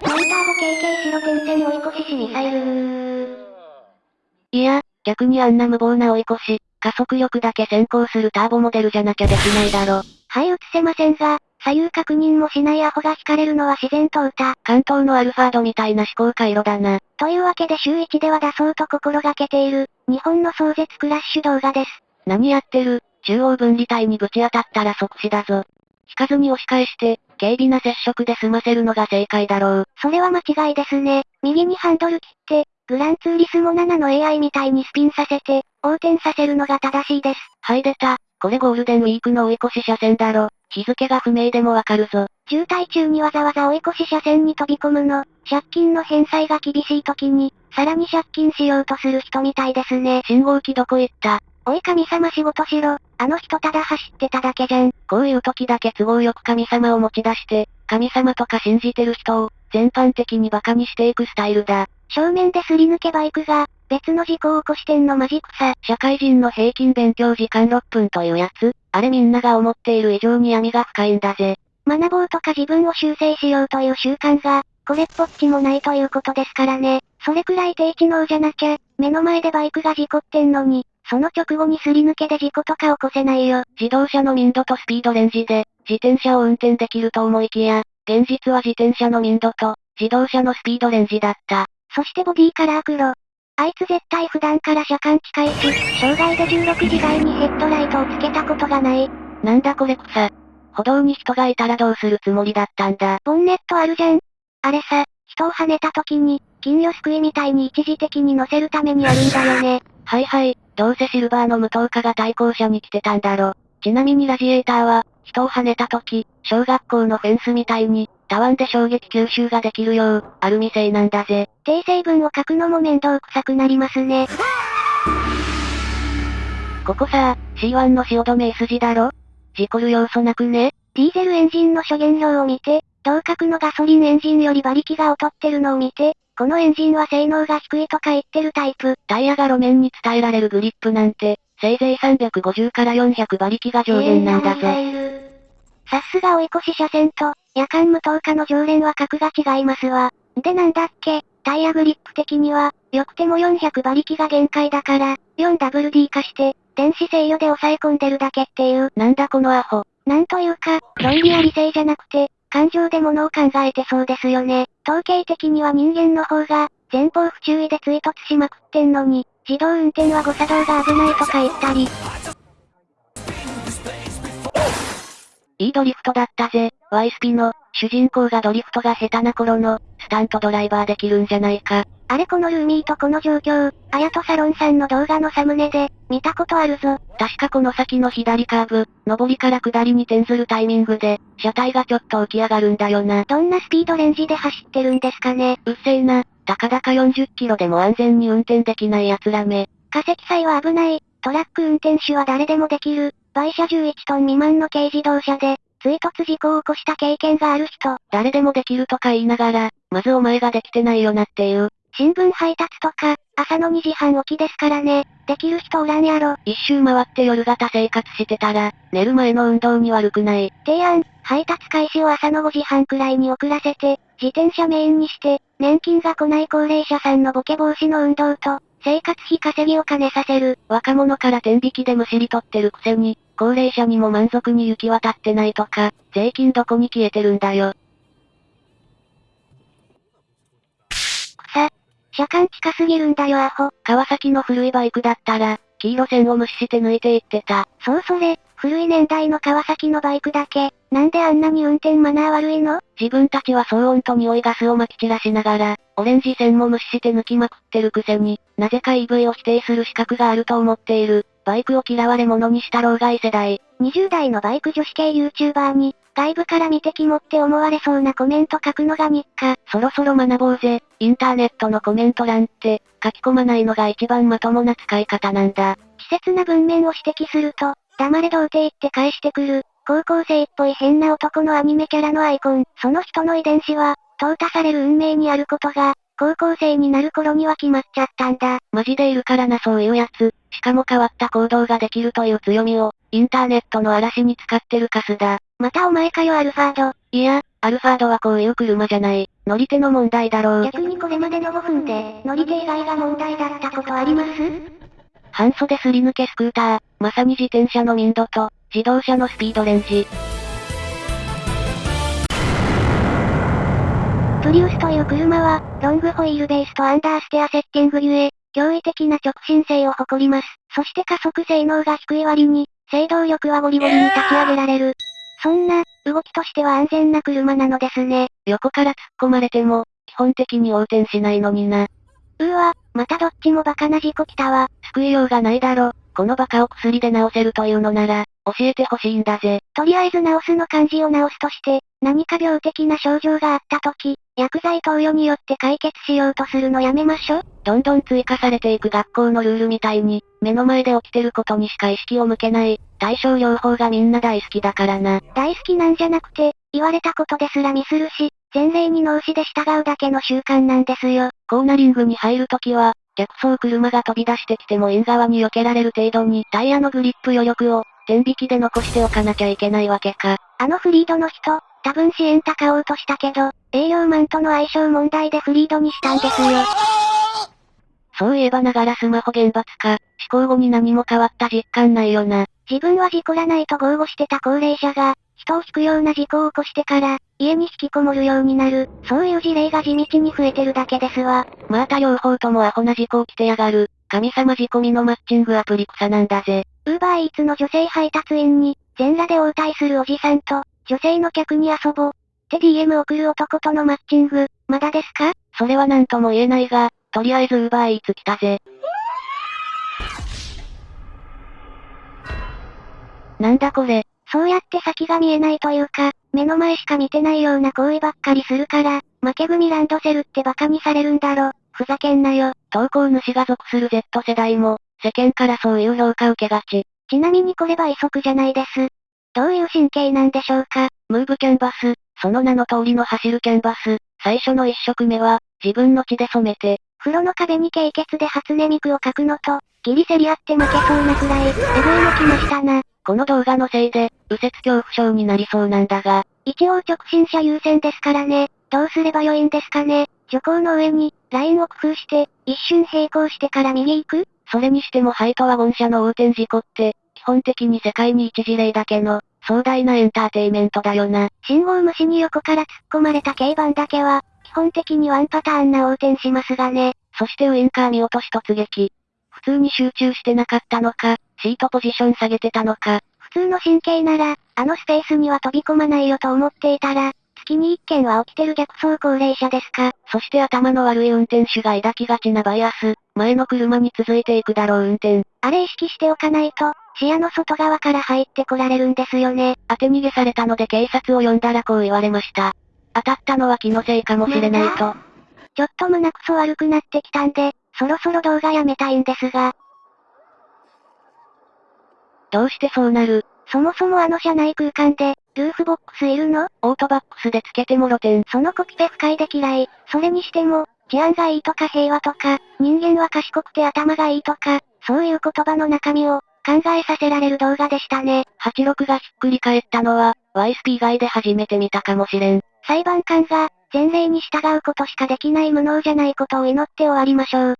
モーターボ KK 白点線追い越ししミサイルいや、逆にあんな無謀な追い越し、加速力だけ先行するターボモデルじゃなきゃできないだろ。はい映せませんが、左右確認もしないアホが惹かれるのは自然と歌。関東のアルファードみたいな思考回路だな。というわけで週1では出そうと心がけている、日本の壮絶クラッシュ動画です。何やってる？中央分離帯にぶち当たったら即死だぞ。引かずに押し返して、軽微な接触で済ませるのが正解だろう。それは間違いですね。右にハンドル切って、グランツーリスモ7の AI みたいにスピンさせて、横転させるのが正しいです。はい出た。これゴールデンウィークの追い越し車線だろ。日付が不明でもわかるぞ。渋滞中にわざわざ追い越し車線に飛び込むの、借金の返済が厳しい時に、さらに借金しようとする人みたいですね。信号機どこ行った？おい神様仕事しろ、あの人ただ走ってただけじゃん。こういう時だけ都合よく神様を持ち出して、神様とか信じてる人を、全般的に馬鹿にしていくスタイルだ。正面ですり抜けバイクが、別の事故を起こしてんのマジ草。社会人の平均勉強時間6分というやつ、あれみんなが思っている以上に闇が深いんだぜ。学ぼうとか自分を修正しようという習慣が、これっぽっちもないということですからね。それくらい低知能じゃなきゃ、目の前でバイクが事故ってんのに、その直後にすり抜けで事故とか起こせないよ。自動車の民度とスピードレンジで、自転車を運転できると思いきや、現実は自転車の民度と、自動車のスピードレンジだった。そしてボディカラー黒。あいつ絶対普段から車間近いし、障害で16時台にヘッドライトをつけたことがない。なんだこれ草。歩道に人がいたらどうするつもりだったんだ。ボンネットあるじゃん。あれさ、人を跳ねた時に、金魚すくいみたいに一時的に乗せるためにあるんだよね。はいはい、どうせシルバーの無灯火が対向車に来てたんだろ。ちなみにラジエーターは、人を跳ねた時、小学校のフェンスみたいに、たわんで衝撃吸収ができるよう、アルミ製なんだぜ。訂正文を書くのも面倒くさくなりますね。ここさ、C1 の汐留 S 字だろ？事故る要素なくね？ディーゼルエンジンの諸原料を見て、同格のガソリンエンジンより馬力が劣ってるのを見て、このエンジンは性能が低いとか言ってるタイプ。タイヤが路面に伝えられるグリップなんて、せいぜい350から400馬力が上限なんだぜ。さすが追い越し車線と、夜間無灯火の常連は格が違いますわ。でなんだっけ、タイヤグリップ的には、良くても400馬力が限界だから、4WD 化して、電子制御で抑え込んでるだけっていう。なんだこのアホ。なんというか、論理あり性じゃなくて、感情で物を考えてそうですよね。統計的には人間の方が、前方不注意で追突しまくってんのに、自動運転は誤作動が危ないとか言ったり。いいドリフトだったぜ。ワイスピの、主人公がドリフトが下手な頃の、スタントドライバーできるんじゃないか。あれこのルーミーとこの状況、あやとサロンさんの動画のサムネで、見たことあるぞ。確かこの先の左カーブ、上りから下りに転ずるタイミングで、車体がちょっと浮き上がるんだよな。どんなスピードレンジで走ってるんですかね。うっせえな、たかだか40キロでも安全に運転できない奴らめ。化石祭は危ない、トラック運転手は誰でもできる、売車11トン未満の軽自動車で、追突事故を起こした経験がある人。誰でもできるとか言いながら、まずお前ができてないよなっていう。新聞配達とか、朝の2時半起きですからね。できる人おらんやろ。一周回って夜型生活してたら、寝る前の運動に悪くない。提案、配達開始を朝の5時半くらいに遅らせて、自転車メインにして、年金が来ない高齢者さんのボケ防止の運動と、生活費稼ぎを兼ねさせる。若者から天引きでむしり取ってるくせに、高齢者にも満足に行き渡ってないとか、税金どこに消えてるんだよ。車間近すぎるんだよアホ。川崎の古いバイクだったら、黄色線を無視して抜いていってた。そうそれ、古い年代の川崎のバイクだけ、なんであんなに運転マナー悪いの？自分たちは騒音と匂いガスを撒き散らしながら、オレンジ線も無視して抜きまくってるくせに、なぜか EV を否定する資格があると思っている。バイクを嫌われ者にした老害世代。20代のバイク女子系 YouTuber に、外部から見てきもって思われそうなコメント書くのが日課。そろそろ学ぼうぜ。インターネットのコメント欄って、書き込まないのが一番まともな使い方なんだ。稚拙な文面を指摘すると、黙れ童貞って返してくる、高校生っぽい変な男のアニメキャラのアイコン。その人の遺伝子は、淘汰される運命にあることが、高校生になる頃には決まっちゃったんだ。マジでいるからなそういうやつ。しかも変わった行動ができるという強みを、インターネットの嵐に使ってるカスだ。またお前かよアルファード。いや、アルファードはこういう車じゃない。乗り手の問題だろう。逆にこれまでの5分で、乗り手以外が問題だったことあります？半袖すり抜けスクーター、まさに自転車の民度と、自動車のスピードレンジ。プリウスという車は、ロングホイールベースとアンダーステアセッティングゆえ、驚異的な直進性を誇ります。そして加速性能が低い割に、制動力はゴリゴリに立ち上げられる。そんな、動きとしては安全な車なのですね。横から突っ込まれても、基本的に横転しないのにな。うーわ、またどっちもバカな事故来たわ。救いようがないだろ。このバカを薬で治せるというのなら、教えてほしいんだぜ。とりあえず治すの漢字を治すとして、何か病的な症状があった時、薬剤投与によって解決しようとするのやめましょ。どんどん追加されていく学校のルールみたいに、目の前で起きてることにしか意識を向けない、対症療法がみんな大好きだからな。大好きなんじゃなくて、言われたことですらミスるし、前例に脳死で従うだけの習慣なんですよ。コーナリングに入るときは、逆走車が飛び出してきても縁側に避けられる程度にタイヤのグリップ余力を、天引きで残しておかなきゃいけないわけか。あのフリードの人、多分支援高おうとしたけど、営業マンとの相性問題でフリードにしたんですよ。そういえばながらスマホ厳罰化、思考後に何も変わった実感ないよな。自分は事故らないと豪語してた高齢者が、人を引くような事故を起こしてから、家に引きこもるようになる、そういう事例が地道に増えてるだけですわ。また両方ともアホな事故起きてやがる。神様仕込みのマッチングアプリ草なんだぜ。ウーバーイーツの女性配達員に、全裸で応対するおじさんと、女性の客に遊ぼう。って DM 送る男とのマッチング、まだですか？それは何とも言えないが、とりあえずウーバーイーツ来たぜ。なんだこれ？そうやって先が見えないというか、目の前しか見てないような行為ばっかりするから、負け組ランドセルって馬鹿にされるんだろ。ふざけんなよ。投稿主が属する Z 世代も、世間からそういう評価受けがち。ちなみにこれ倍速じゃないです。どういう神経なんでしょうか？ムーブキャンバス、その名の通りの走るキャンバス、最初の一色目は、自分の血で染めて、風呂の壁に経血で初音ミクを書くのと、ギリ競り合って負けそうなくらい、エグいの来ましたな。この動画のせいで、右折恐怖症になりそうなんだが。一応直進車優先ですからね。どうすればよいんですかね？徐行の上に、ラインを工夫して、一瞬並行してから右行く？それにしてもハイトワゴン車の横転事故って、基本的に世界に一事例だけの、壮大なエンターテイメントだよな。信号無視に横から突っ込まれた軽バンだけは、基本的にワンパターンな横転しますがね。そしてウインカー見落とし突撃。普通に集中してなかったのか、シートポジション下げてたのか。普通の神経なら、あのスペースには飛び込まないよと思っていたら、月に一件は起きてる逆走高齢者ですか？そして頭の悪い運転手が抱きがちなバイアス、前の車に続いていくだろう運転。あれ意識しておかないと、視野の外側から入ってこられるんですよね。当て逃げされたので警察を呼んだらこう言われました。当たったのは気のせいかもしれないと。ちょっと胸くそ悪くなってきたんで、そろそろ動画やめたいんですが。どうしてそうなる？そもそもあの車内空間で、ルーフボックスいるの？オートバックスでつけてもろてん。そのコピペ不快で嫌い。それにしても、治安がいいとか平和とか、人間は賢くて頭がいいとか、そういう言葉の中身を、考えさせられる動画でしたね。86がひっくり返ったのは、YSP 以外で初めて見たかもしれん。裁判官が、前例に従うことしかできない無能じゃないことを祈って終わりましょう。